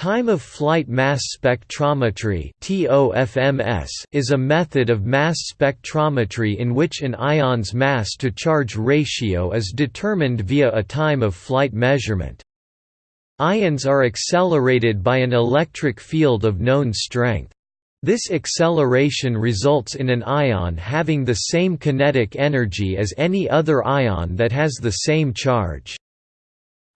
Time of flight mass spectrometry is a method of mass spectrometry in which an ion's mass-to-charge ratio is determined via a time of flight measurement. Ions are accelerated by an electric field of known strength. This acceleration results in an ion having the same kinetic energy as any other ion that has the same charge.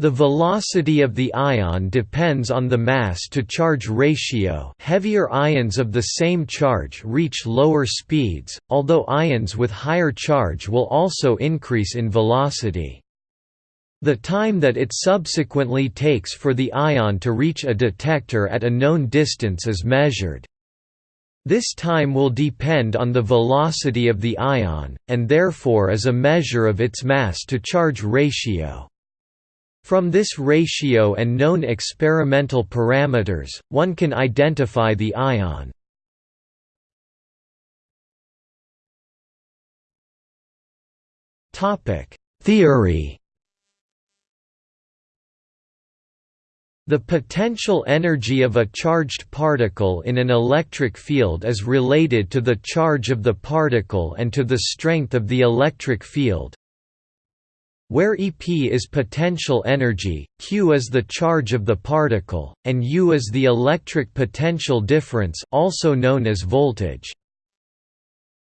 The velocity of the ion depends on the mass-to-charge ratio heavier ions of the same charge reach lower speeds, although ions with higher charge will also increase in velocity. The time that it subsequently takes for the ion to reach a detector at a known distance is measured. This time will depend on the velocity of the ion, and therefore is a measure of its mass-to-charge ratio. From this ratio and known experimental parameters, one can identify the ion. Theory The potential energy of a charged particle in an electric field is related to the charge of the particle and to the strength of the electric field, where EP is potential energy, Q is the charge of the particle, and U is the electric potential difference also known as voltage.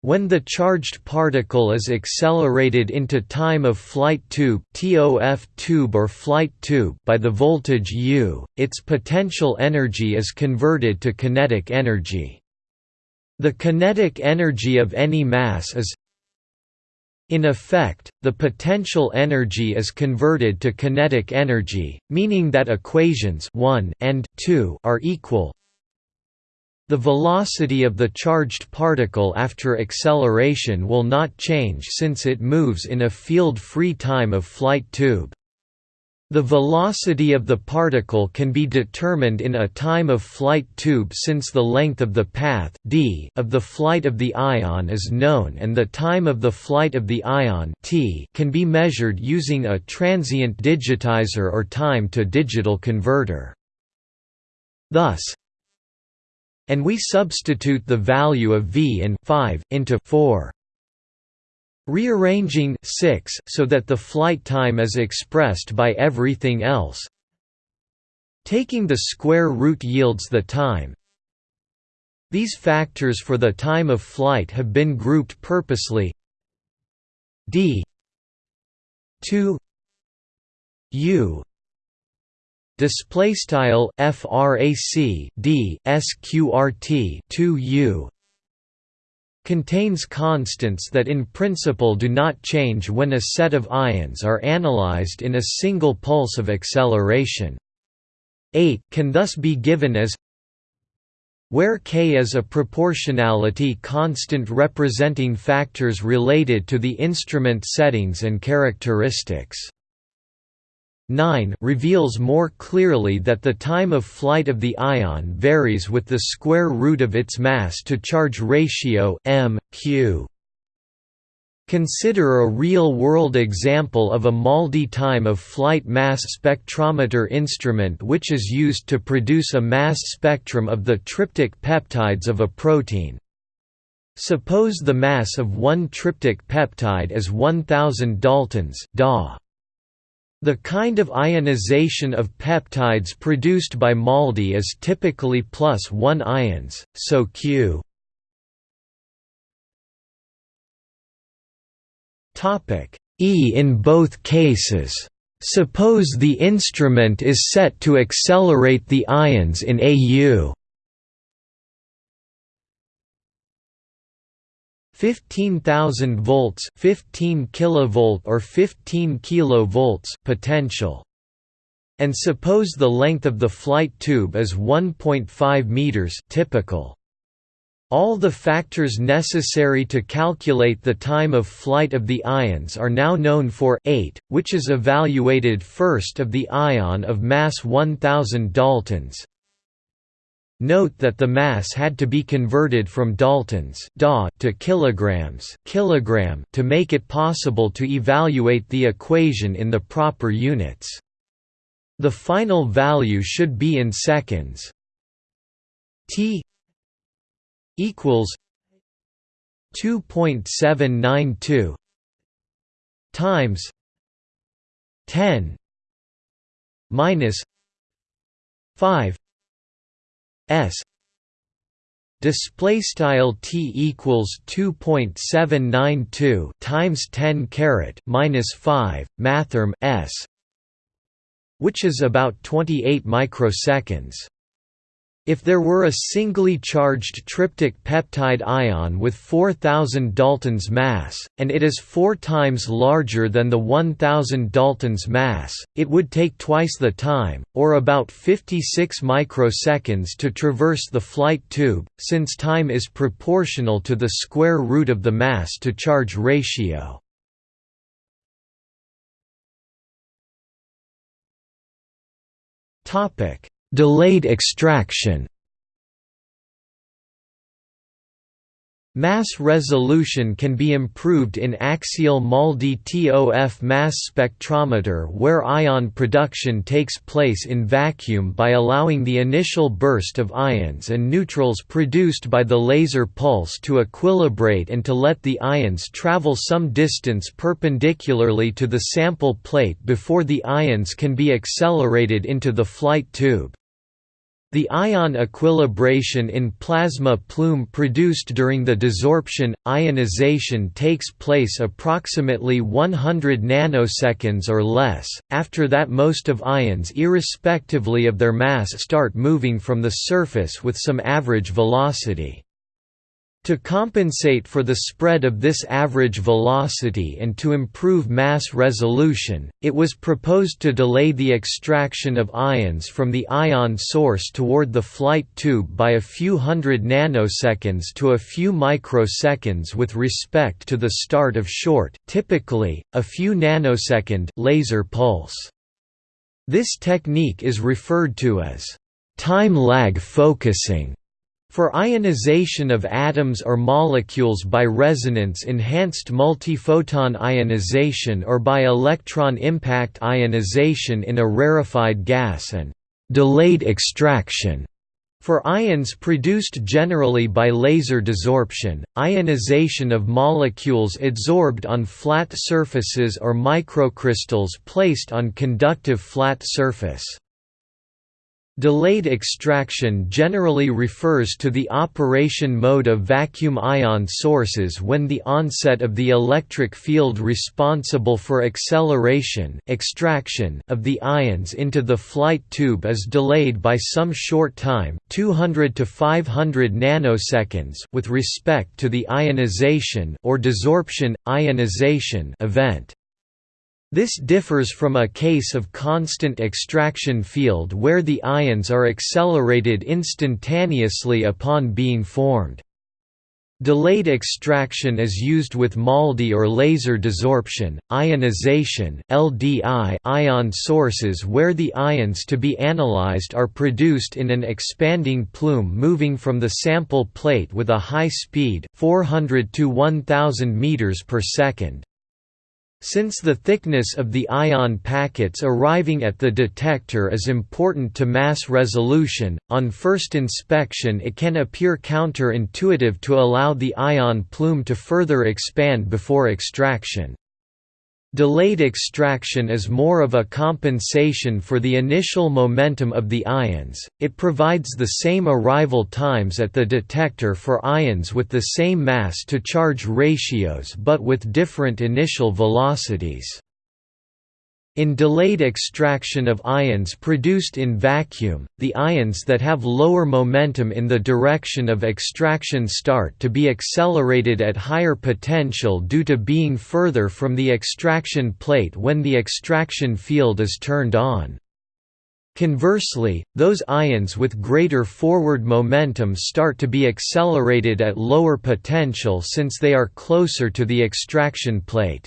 When the charged particle is accelerated into time of flight tube TOF tube or flight tube by the voltage U, its potential energy is converted to kinetic energy. The kinetic energy of any mass is in effect, the potential energy is converted to kinetic energy, meaning that equations 1 and 2 are equal. The velocity of the charged particle after acceleration will not change since it moves in a field-free time of flight tube. The velocity of the particle can be determined in a time of flight tube since the length of the path d of the flight of the ion is known and the time of the flight of the ion t can be measured using a transient digitizer or time-to-digital converter. Thus, and we substitute the value of v in 5 into 4 Rearranging 6 so that the flight time is expressed by everything else. Taking the square root yields the time. These factors for the time of flight have been grouped purposely. D 2 u display style frac d sqrt 2 u contains constants that in principle do not change when a set of ions are analyzed in a single pulse of acceleration. 8 can thus be given as where k is a proportionality constant representing factors related to the instrument settings and characteristics. 9 reveals more clearly that the time of flight of the ion varies with the square root of its mass-to-charge ratio m, q. Consider a real-world example of a MALDI time of flight mass spectrometer instrument which is used to produce a mass spectrum of the tryptic peptides of a protein. Suppose the mass of one tryptic peptide is 1000 daltons DA. The kind of ionization of peptides produced by MALDI is typically plus 1 ions, so Q E in both cases. Suppose the instrument is set to accelerate the ions in AU 15,000 volts 15 kilovolt or 15 kilovolts potential. And suppose the length of the flight tube is 1.5 meters typical. All the factors necessary to calculate the time of flight of the ions are now known for 8, which is evaluated first of the ion of mass 1000 daltons, Note that the mass had to be converted from daltons to kilograms kilogram to make it possible to evaluate the equation in the proper units. The final value should be in seconds. T equals 2.792 times 10 minus 5 s. Display style t equals 2.792 times 10 caret minus 5 mathrm s which is about 28 microseconds if there were a singly charged tryptic peptide ion with 4000 Daltons mass, and it is four times larger than the 1000 Daltons mass, it would take twice the time, or about 56 microseconds to traverse the flight tube, since time is proportional to the square root of the mass-to-charge ratio. Topic Delayed extraction Mass resolution can be improved in axial MALDI TOF mass spectrometer where ion production takes place in vacuum by allowing the initial burst of ions and neutrals produced by the laser pulse to equilibrate and to let the ions travel some distance perpendicularly to the sample plate before the ions can be accelerated into the flight tube. The ion equilibration in plasma plume produced during the desorption, ionization takes place approximately 100 nanoseconds or less, after that most of ions irrespectively of their mass start moving from the surface with some average velocity. To compensate for the spread of this average velocity and to improve mass resolution, it was proposed to delay the extraction of ions from the ion source toward the flight tube by a few hundred nanoseconds to a few microseconds with respect to the start of short typically, a few nanosecond laser pulse. This technique is referred to as time lag focusing. For ionization of atoms or molecules by resonance-enhanced multiphoton ionization or by electron impact ionization in a rarefied gas and «delayed extraction» For ions produced generally by laser desorption, ionization of molecules adsorbed on flat surfaces or microcrystals placed on conductive flat surface. Delayed extraction generally refers to the operation mode of vacuum ion sources when the onset of the electric field responsible for acceleration extraction of the ions into the flight tube is delayed by some short time 200 to 500 nanoseconds with respect to the ionization or desorption, ionization event. This differs from a case of constant extraction field where the ions are accelerated instantaneously upon being formed. Delayed extraction is used with MALDI or laser desorption, ionization (LDI) ion sources where the ions to be analyzed are produced in an expanding plume moving from the sample plate with a high speed 400 to 1000 meters per second. Since the thickness of the ion packets arriving at the detector is important to mass resolution, on first inspection it can appear counterintuitive to allow the ion plume to further expand before extraction. Delayed extraction is more of a compensation for the initial momentum of the ions, it provides the same arrival times at the detector for ions with the same mass-to-charge ratios but with different initial velocities. In delayed extraction of ions produced in vacuum, the ions that have lower momentum in the direction of extraction start to be accelerated at higher potential due to being further from the extraction plate when the extraction field is turned on. Conversely, those ions with greater forward momentum start to be accelerated at lower potential since they are closer to the extraction plate.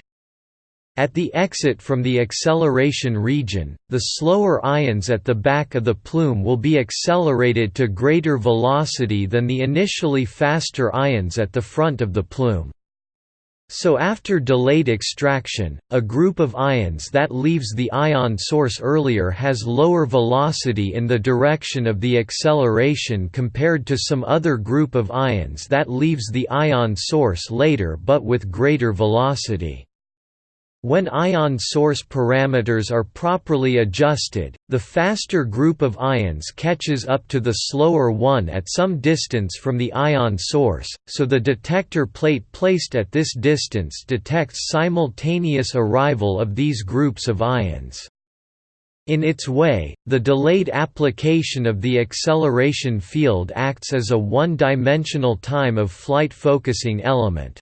At the exit from the acceleration region, the slower ions at the back of the plume will be accelerated to greater velocity than the initially faster ions at the front of the plume. So after delayed extraction, a group of ions that leaves the ion source earlier has lower velocity in the direction of the acceleration compared to some other group of ions that leaves the ion source later but with greater velocity. When ion source parameters are properly adjusted, the faster group of ions catches up to the slower one at some distance from the ion source, so the detector plate placed at this distance detects simultaneous arrival of these groups of ions. In its way, the delayed application of the acceleration field acts as a one-dimensional time of flight focusing element.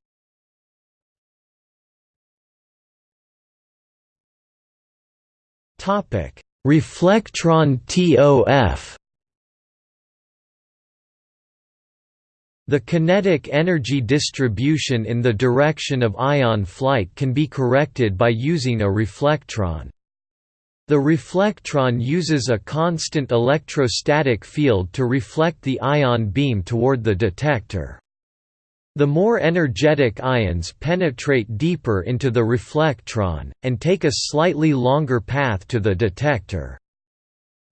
Reflectron TOF. The kinetic energy distribution in the direction of ion flight can be corrected by using a reflectron. The reflectron uses a constant electrostatic field to reflect the ion beam toward the detector. The more energetic ions penetrate deeper into the reflectron, and take a slightly longer path to the detector.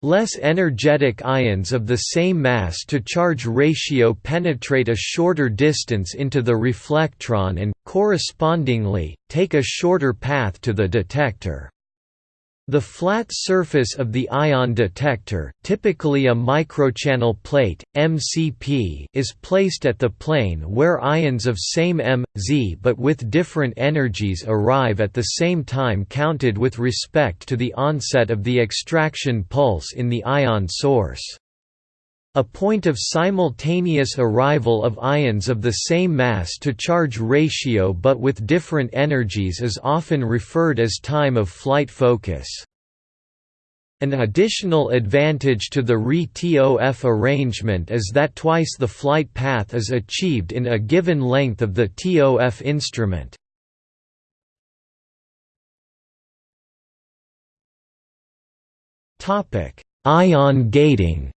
Less energetic ions of the same mass-to-charge ratio penetrate a shorter distance into the reflectron and, correspondingly, take a shorter path to the detector. The flat surface of the ion detector typically a microchannel plate, MCP is placed at the plane where ions of same m, z but with different energies arrive at the same time counted with respect to the onset of the extraction pulse in the ion source. A point of simultaneous arrival of ions of the same mass-to-charge ratio but with different energies is often referred as time of flight focus. An additional advantage to the Re-TOF arrangement is that twice the flight path is achieved in a given length of the TOF instrument. Ion gating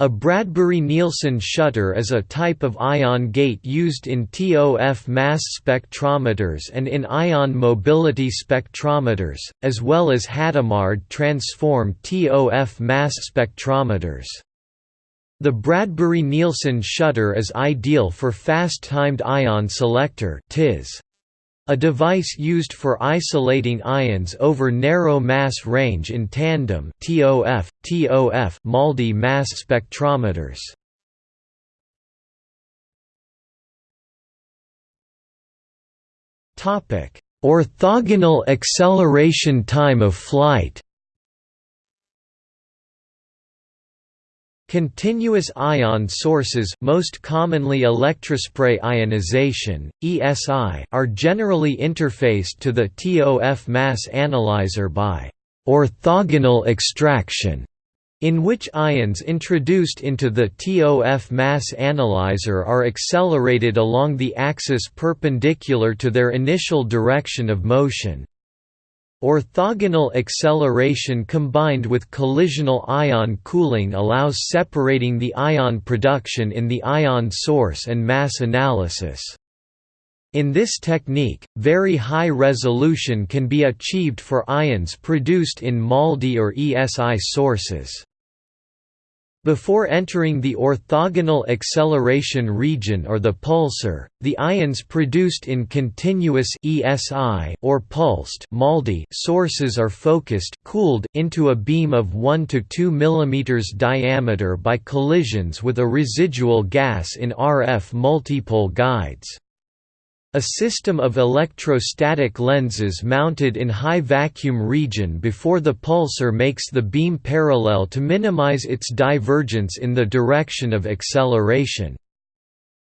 A Bradbury-Nielsen shutter is a type of ion gate used in TOF mass spectrometers and in ion mobility spectrometers, as well as Hadamard transform TOF mass spectrometers. The Bradbury-Nielsen shutter is ideal for fast-timed ion selector TIS. A device used for isolating ions over narrow mass range in tandem TOF, TOF MALDI mass spectrometers. Orthogonal acceleration time of flight Continuous ion sources most commonly electrospray ionization, ESI, are generally interfaced to the TOF mass analyzer by «orthogonal extraction», in which ions introduced into the TOF mass analyzer are accelerated along the axis perpendicular to their initial direction of motion. Orthogonal acceleration combined with collisional ion cooling allows separating the ion production in the ion source and mass analysis. In this technique, very high resolution can be achieved for ions produced in MALDI or ESI sources. Before entering the orthogonal acceleration region or the pulsar, the ions produced in continuous ESI or pulsed MALDI sources are focused cooled into a beam of 1 to 2 mm diameter by collisions with a residual gas in RF multipole guides. A system of electrostatic lenses mounted in high vacuum region before the pulsar makes the beam parallel to minimize its divergence in the direction of acceleration.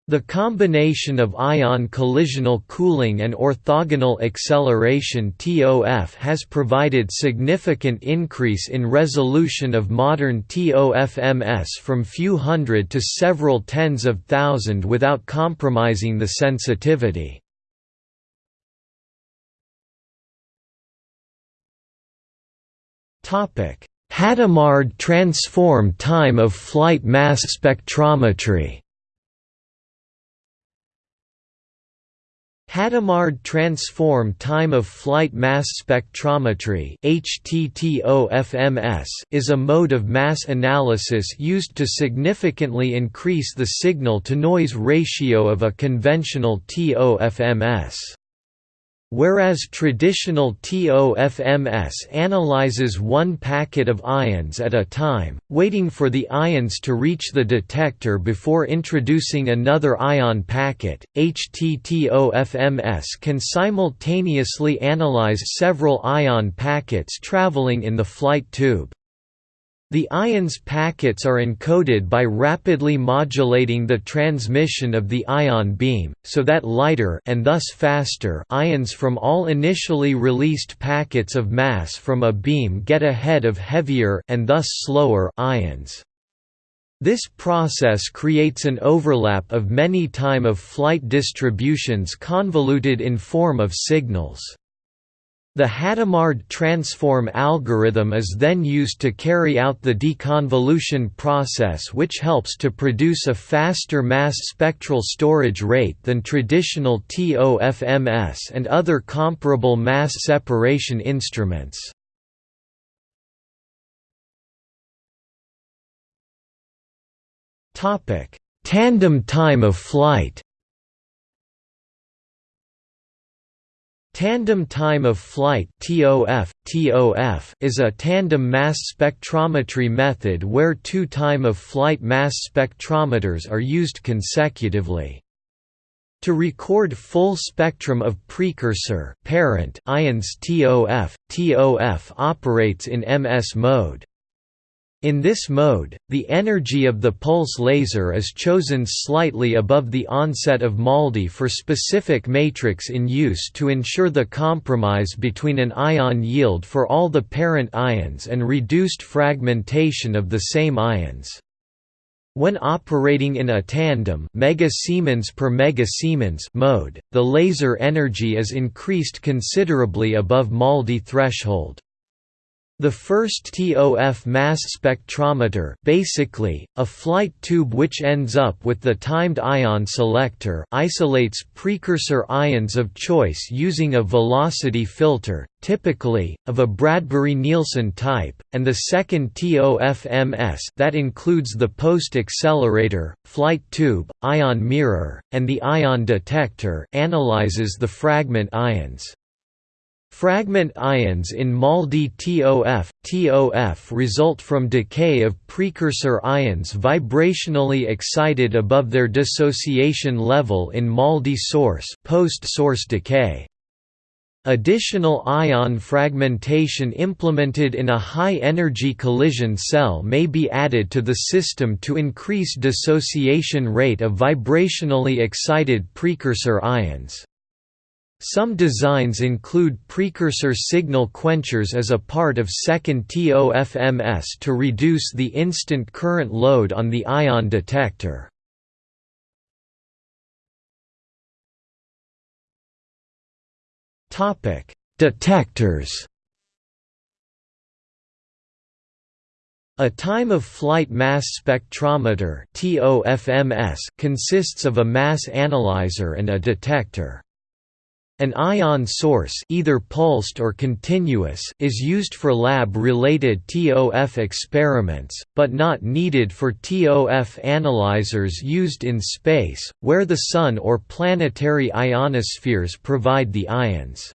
The combination of ion collisional cooling and orthogonal acceleration TOF has provided significant increase in resolution of modern TOF-MS from few hundred to several tens of thousand without compromising the sensitivity. Hadamard transform time of flight mass spectrometry Hadamard transform time of flight mass spectrometry is a mode of mass analysis used to significantly increase the signal-to-noise ratio of a conventional TOFMS. Whereas traditional TOFMS analyzes one packet of ions at a time, waiting for the ions to reach the detector before introducing another ion packet, HTTOFMS can simultaneously analyze several ion packets traveling in the flight tube. The ions packets are encoded by rapidly modulating the transmission of the ion beam, so that lighter and thus faster ions from all initially released packets of mass from a beam get ahead of heavier and thus slower ions. This process creates an overlap of many time-of-flight distributions convoluted in form of signals. The Hadamard transform algorithm is then used to carry out the deconvolution process which helps to produce a faster mass spectral storage rate than traditional TOFMS and other comparable mass separation instruments. Tandem time of flight Tandem time of flight (TOF, TOF) is a tandem mass spectrometry method where two time of flight mass spectrometers are used consecutively. To record full spectrum of precursor parent ions TOF, TOF operates in MS mode. In this mode, the energy of the pulse laser is chosen slightly above the onset of MALDI for specific matrix in use to ensure the compromise between an ion yield for all the parent ions and reduced fragmentation of the same ions. When operating in a tandem megasiemens per megasiemens mode, the laser energy is increased considerably above MALDI threshold. The first TOF mass spectrometer basically, a flight tube which ends up with the timed ion selector isolates precursor ions of choice using a velocity filter, typically, of a Bradbury-Nielsen type, and the second TOF-MS that includes the post-accelerator, flight tube, ion mirror, and the ion detector analyzes the fragment ions. Fragment ions in MALDI TOF, TOF result from decay of precursor ions vibrationally excited above their dissociation level in MALDI source post-source decay. Additional ion fragmentation implemented in a high-energy collision cell may be added to the system to increase dissociation rate of vibrationally excited precursor ions. Some designs include precursor signal quenchers as a part of second TOFMS to reduce the instant current load on the ion detector. Detectors A time-of-flight mass spectrometer consists of a mass analyzer and a detector. An ion source either pulsed or continuous is used for lab-related TOF experiments, but not needed for TOF analyzers used in space, where the Sun or planetary ionospheres provide the ions.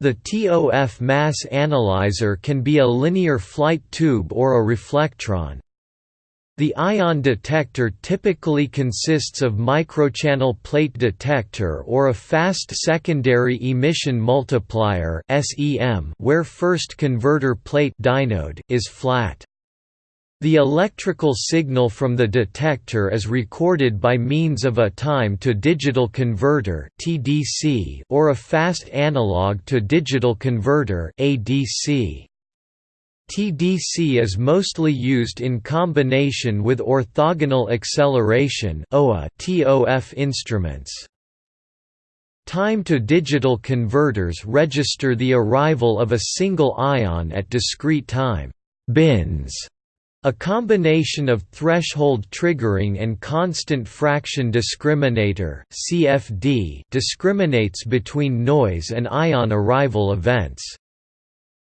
The TOF mass analyzer can be a linear flight tube or a reflectron. The ion detector typically consists of microchannel plate detector or a fast secondary emission multiplier where first converter plate dynode is flat. The electrical signal from the detector is recorded by means of a time-to-digital converter or a fast analog-to-digital converter ADC. TDC is mostly used in combination with orthogonal acceleration TOF instruments. Time-to-digital converters register the arrival of a single ion at discrete time bins A combination of threshold triggering and constant fraction discriminator (CFD) discriminates between noise and ion arrival events.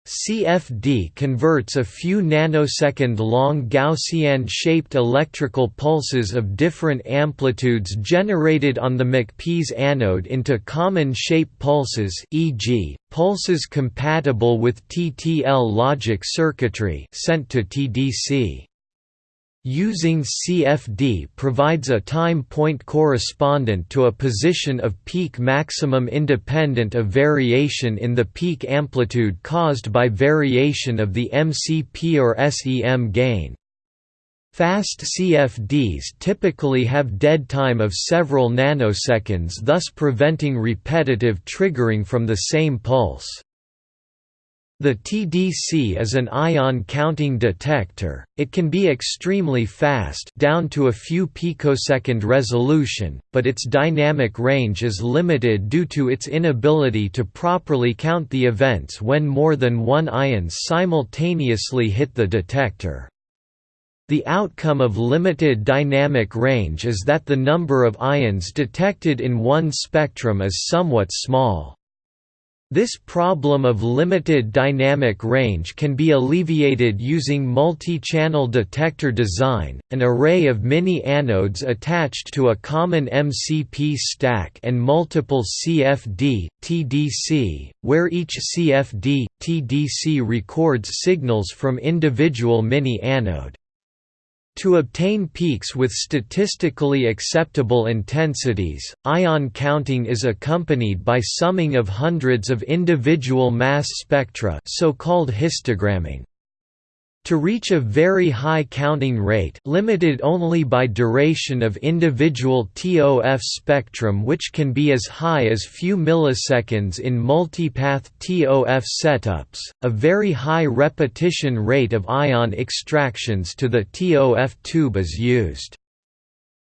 CFD converts a few nanosecond-long Gaussian-shaped electrical pulses of different amplitudes generated on the MCP's anode into common-shape pulses e.g., pulses compatible with TTL logic circuitry sent to TDC. Using CFD provides a time point correspondent to a position of peak maximum independent of variation in the peak amplitude caused by variation of the MCP or SEM gain. Fast CFDs typically have dead time of several nanoseconds thus preventing repetitive triggering from the same pulse. The TDC is an ion counting detector, it can be extremely fast down to a few picosecond resolution, but its dynamic range is limited due to its inability to properly count the events when more than one ion simultaneously hit the detector. The outcome of limited dynamic range is that the number of ions detected in one spectrum is somewhat small. This problem of limited dynamic range can be alleviated using multi-channel detector design, an array of mini-anodes attached to a common MCP stack and multiple CFD, TDC, where each CFD, TDC records signals from individual mini-anode. To obtain peaks with statistically acceptable intensities, ion counting is accompanied by summing of hundreds of individual mass spectra so-called histogramming. To reach a very high counting rate limited only by duration of individual TOF spectrum which can be as high as few milliseconds in multipath TOF setups, a very high repetition rate of ion extractions to the TOF tube is used.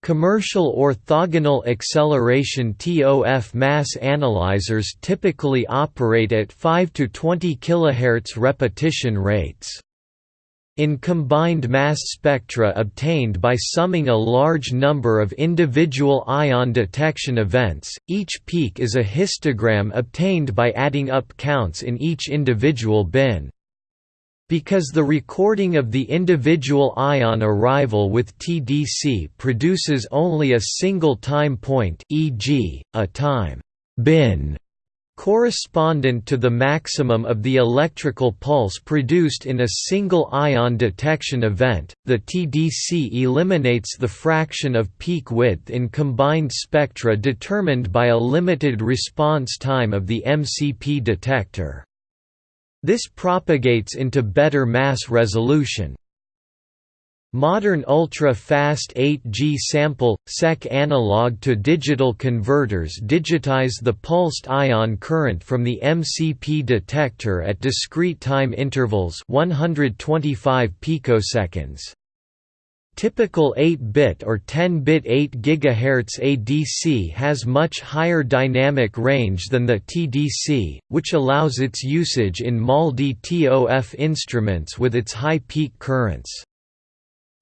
Commercial orthogonal acceleration TOF mass analyzers typically operate at 5 to 20 kHz repetition rates. In combined mass spectra obtained by summing a large number of individual ion detection events, each peak is a histogram obtained by adding up counts in each individual bin. Because the recording of the individual ion arrival with TDC produces only a single time point e.g., a time bin correspondent to the maximum of the electrical pulse produced in a single ion detection event, the TDC eliminates the fraction of peak width in combined spectra determined by a limited response time of the MCP detector. This propagates into better mass resolution. Modern ultra-fast 8G sample, SEC analog-to-digital converters digitize the pulsed ion current from the MCP detector at discrete time intervals 125 picoseconds. Typical 8-bit or 10-bit 8 GHz ADC has much higher dynamic range than the TDC, which allows its usage in MALDI-TOF instruments with its high peak currents.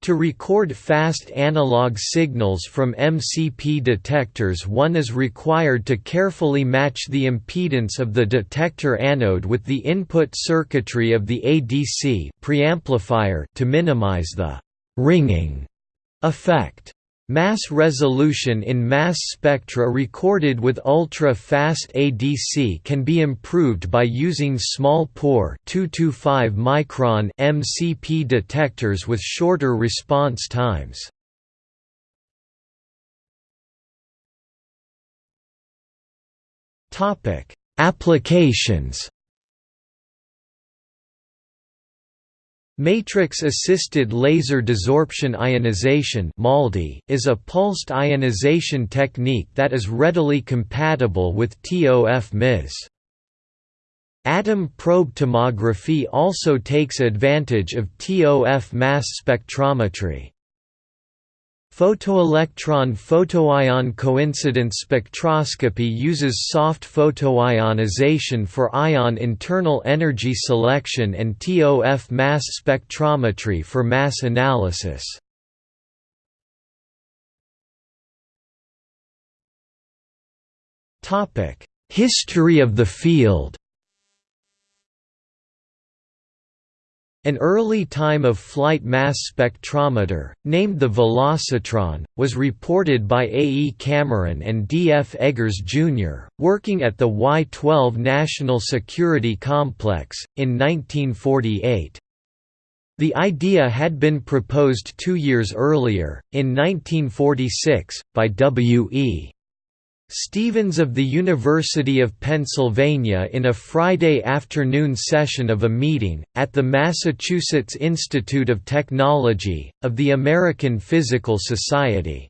To record fast analog signals from MCP detectors one is required to carefully match the impedance of the detector anode with the input circuitry of the ADC preamplifier to minimize the «ringing» effect. Mass resolution in mass spectra recorded with ultra-fast ADC can be improved by using small pore 225 micron MCP detectors with shorter response times. Applications Matrix-assisted laser desorption ionization is a pulsed ionization technique that is readily compatible with TOF-MS. Atom probe tomography also takes advantage of TOF mass spectrometry. Photoelectron photoion coincidence spectroscopy uses soft photoionization for ion internal energy selection and TOF mass spectrometry for mass analysis. History of the field An early time-of-flight mass spectrometer, named the Velocitron, was reported by A. E. Cameron and D. F. Eggers, Jr., working at the Y-12 National Security Complex, in 1948. The idea had been proposed two years earlier, in 1946, by W. E. Stephens of the University of Pennsylvania in a Friday afternoon session of a meeting, at the Massachusetts Institute of Technology, of the American Physical Society.